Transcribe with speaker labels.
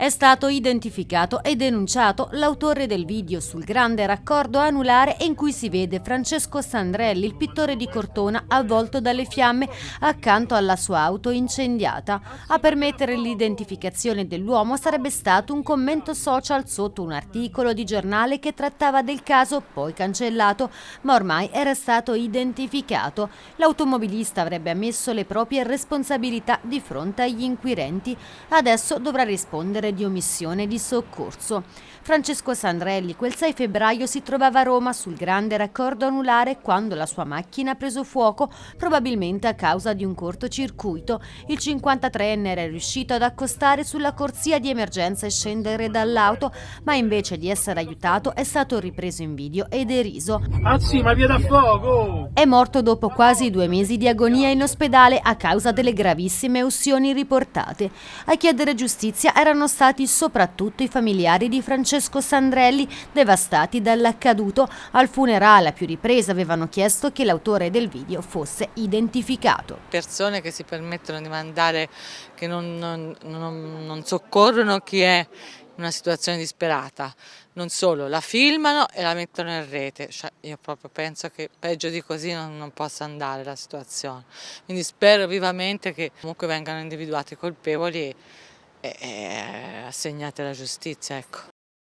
Speaker 1: È stato identificato e denunciato l'autore del video sul grande raccordo anulare in cui si vede Francesco Sandrelli, il pittore di Cortona, avvolto dalle fiamme accanto alla sua auto incendiata. A permettere l'identificazione dell'uomo sarebbe stato un commento social sotto un articolo di giornale che trattava del caso, poi cancellato, ma ormai era stato identificato. L'automobilista avrebbe ammesso le proprie responsabilità di fronte agli inquirenti. Adesso dovrà rispondere di omissione di soccorso. Francesco Sandrelli quel 6 febbraio si trovava a Roma sul grande raccordo anulare quando la sua macchina ha preso fuoco, probabilmente a causa di un cortocircuito. Il 53enne era riuscito ad accostare sulla corsia di emergenza e scendere dall'auto, ma invece di essere aiutato è stato ripreso in video e deriso.
Speaker 2: Ah sì, ma via da fuoco!
Speaker 1: È morto dopo quasi due mesi di agonia in ospedale a causa delle gravissime ustioni riportate. A chiedere giustizia erano stati soprattutto i familiari di Francesco Francesco Sandrelli, devastati dall'accaduto. Al funerale a più riprese avevano chiesto che l'autore del video fosse identificato.
Speaker 3: Persone che si permettono di mandare, che non, non, non, non soccorrono chi è in una situazione disperata, non solo, la filmano e la mettono in rete, cioè, io proprio penso che peggio di così non, non possa andare la situazione, quindi spero vivamente che comunque vengano individuati i colpevoli e, e assegnati alla giustizia. Ecco.